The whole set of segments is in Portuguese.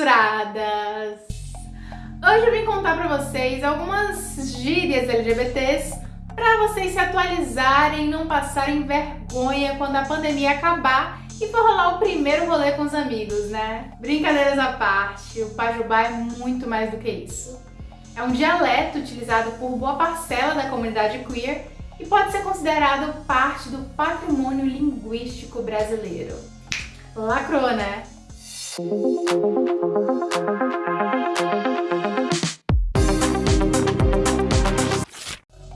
censuradas! Hoje eu vim contar pra vocês algumas gírias LGBTs para vocês se atualizarem e não passarem vergonha quando a pandemia acabar e for rolar o primeiro rolê com os amigos, né? Brincadeiras à parte, o Pajubá é muito mais do que isso. É um dialeto utilizado por boa parcela da comunidade queer e pode ser considerado parte do patrimônio linguístico brasileiro. Lacrou, né?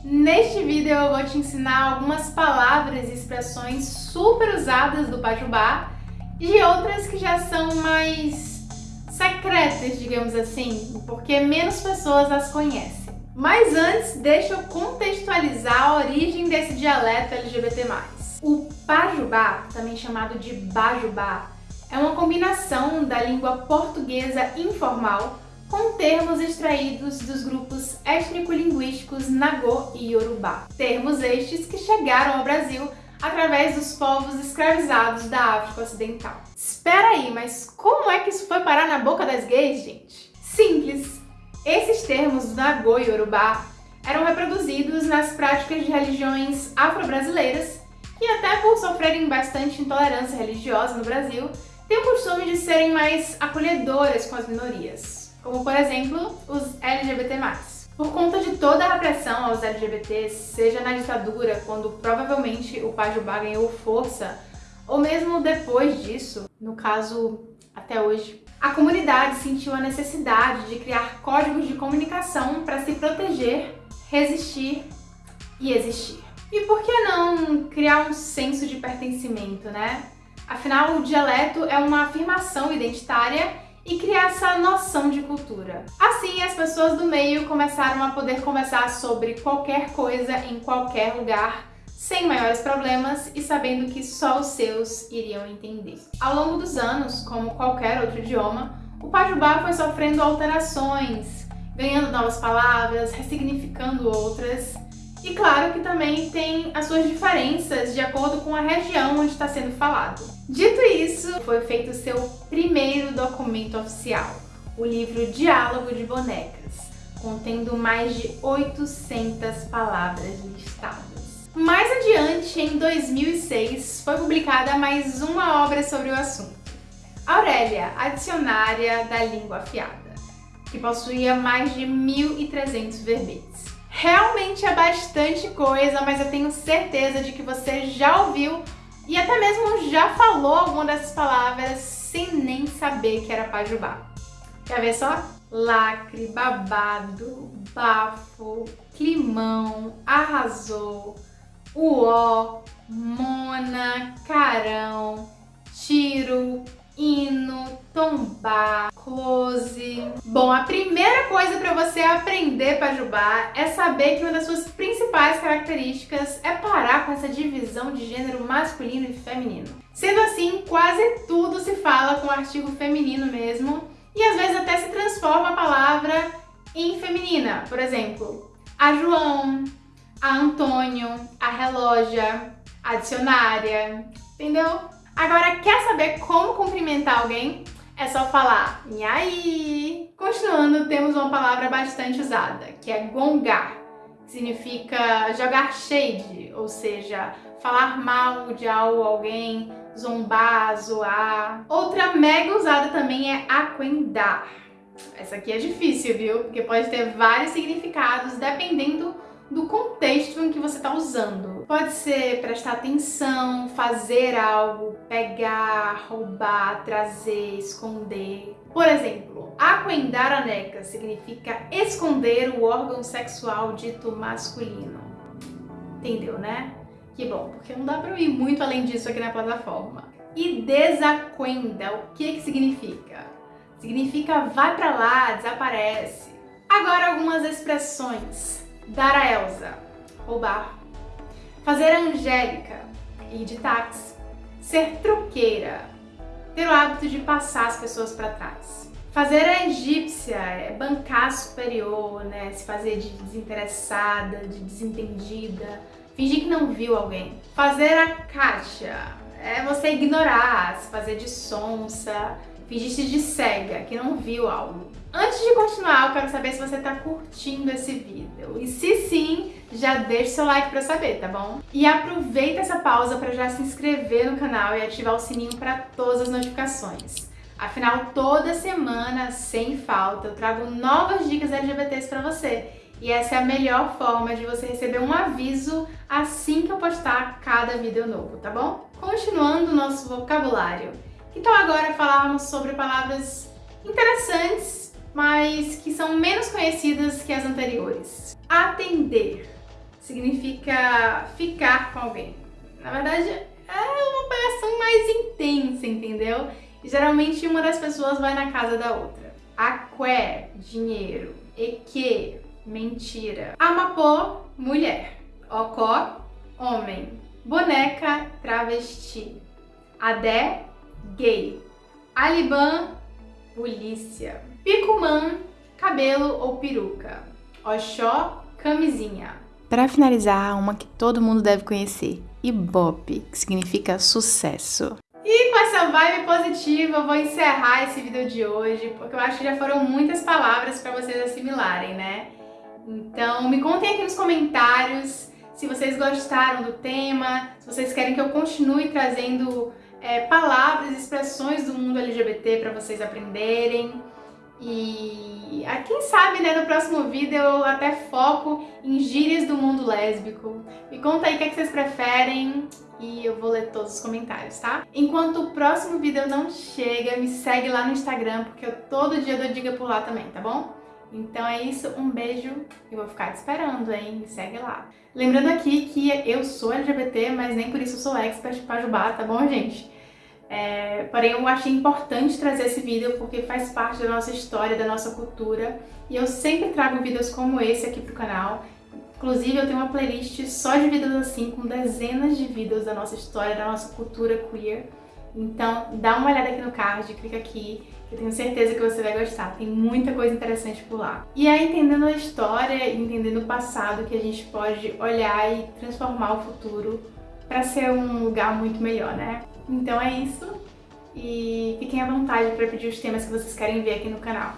Neste vídeo eu vou te ensinar algumas palavras e expressões super usadas do Pajubá e outras que já são mais secretas, digamos assim, porque menos pessoas as conhecem. Mas antes, deixa eu contextualizar a origem desse dialeto LGBT+. O Pajubá, também chamado de Bajubá, é uma combinação da língua portuguesa informal com termos extraídos dos grupos étnico-linguísticos Nagô e Yorubá. Termos estes que chegaram ao Brasil através dos povos escravizados da África Ocidental. Espera aí, mas como é que isso foi parar na boca das gays, gente? Simples! Esses termos Nagô e Yorubá eram reproduzidos nas práticas de religiões afro-brasileiras que até por sofrerem bastante intolerância religiosa no Brasil, têm o costume de serem mais acolhedoras com as minorias, como por exemplo os LGBT+. Por conta de toda a repressão aos LGBTs, seja na ditadura, quando provavelmente o Pajubá ganhou força, ou mesmo depois disso, no caso até hoje, a comunidade sentiu a necessidade de criar códigos de comunicação para se proteger, resistir e existir. E por que não criar um senso de pertencimento, né? Afinal, o dialeto é uma afirmação identitária e criar essa noção de cultura. Assim, as pessoas do meio começaram a poder conversar sobre qualquer coisa em qualquer lugar, sem maiores problemas e sabendo que só os seus iriam entender. Ao longo dos anos, como qualquer outro idioma, o Pajubá foi sofrendo alterações, ganhando novas palavras, ressignificando outras, e claro que também tem as suas diferenças de acordo com a região onde está sendo falado. Dito isso, foi feito o seu primeiro documento oficial, o livro Diálogo de Bonecas, contendo mais de 800 palavras listadas. Mais adiante, em 2006, foi publicada mais uma obra sobre o assunto, Aurélia, a Dicionária da Língua Afiada, que possuía mais de 1.300 verbetes. Realmente é bastante coisa, mas eu tenho certeza de que você já ouviu e até mesmo já falou alguma dessas palavras sem nem saber que era pajubá. Quer ver só? Lacre, babado, bafo, climão, arrasou, uó, mona, carão, tiro, hino, tombar, close. Bom, a primeira coisa para você aprender Pajubá é saber que uma das suas principais características é parar com essa divisão de gênero masculino e feminino. Sendo assim, quase tudo se fala com o artigo feminino mesmo, e às vezes até se transforma a palavra em feminina. Por exemplo, a João, a Antônio, a relógia, a dicionária, entendeu? Agora, quer saber como cumprimentar alguém? É só falar aí. Continuando, temos uma palavra bastante usada, que é gongar. Significa jogar shade, ou seja, falar mal de algo alguém, zombar, zoar. Outra mega usada também é aquendar. Essa aqui é difícil, viu? Porque pode ter vários significados dependendo do contexto em que você está usando. Pode ser prestar atenção, fazer algo, pegar, roubar, trazer, esconder. Por exemplo, aquendar a neca significa esconder o órgão sexual dito masculino. Entendeu, né? Que bom, porque não dá para ir muito além disso aqui na plataforma. E desaquenda, o que que significa? Significa vai pra lá, desaparece. Agora algumas expressões Dar a Elsa, roubar. Fazer a Angélica, ir de táxi. Ser truqueira, ter o hábito de passar as pessoas para trás. Fazer a egípcia é bancar superior, né? Se fazer de desinteressada, de desentendida, fingir que não viu alguém. Fazer a caixa é você ignorar, se fazer de sonsa, fingisse de cega, que não viu algo. Antes de continuar, eu quero saber se você tá curtindo esse vídeo. E se sim, já deixa seu like pra saber, tá bom? E aproveita essa pausa para já se inscrever no canal e ativar o sininho para todas as notificações. Afinal, toda semana, sem falta, eu trago novas dicas LGBTs para você. E essa é a melhor forma de você receber um aviso assim que eu postar cada vídeo novo, tá bom? Continuando o nosso vocabulário. Então agora falarmos sobre palavras interessantes, que são menos conhecidas que as anteriores. Atender significa ficar com alguém. Na verdade, é uma operação mais intensa, entendeu? E geralmente uma das pessoas vai na casa da outra. Aqué, dinheiro. Eque, mentira. Amapô, mulher. Ocó, homem. Boneca, travesti. Adé, gay. Aliban, polícia. Picumã, cabelo ou peruca. Oxó, camisinha. Para finalizar, uma que todo mundo deve conhecer, Ibope, que significa sucesso. E com essa vibe positiva, eu vou encerrar esse vídeo de hoje, porque eu acho que já foram muitas palavras para vocês assimilarem, né? Então, me contem aqui nos comentários se vocês gostaram do tema, se vocês querem que eu continue trazendo é, palavras expressões do mundo LGBT para vocês aprenderem. E a quem sabe, né, no próximo vídeo eu até foco em gírias do mundo lésbico. Me conta aí o que, é que vocês preferem e eu vou ler todos os comentários, tá? Enquanto o próximo vídeo não chega, me segue lá no Instagram, porque eu todo dia dou dica por lá também, tá bom? Então é isso, um beijo e vou ficar te esperando, hein? Me segue lá. Lembrando aqui que eu sou LGBT, mas nem por isso sou expert Pajubá, tá bom, gente? É, porém, eu achei importante trazer esse vídeo porque faz parte da nossa história, da nossa cultura. E eu sempre trago vídeos como esse aqui pro canal. Inclusive, eu tenho uma playlist só de vídeos assim, com dezenas de vídeos da nossa história, da nossa cultura queer. Então, dá uma olhada aqui no card, clica aqui, eu tenho certeza que você vai gostar. Tem muita coisa interessante por lá. E é entendendo a história, entendendo o passado, que a gente pode olhar e transformar o futuro para ser um lugar muito melhor, né? Então é isso. E fiquem à vontade para pedir os temas que vocês querem ver aqui no canal.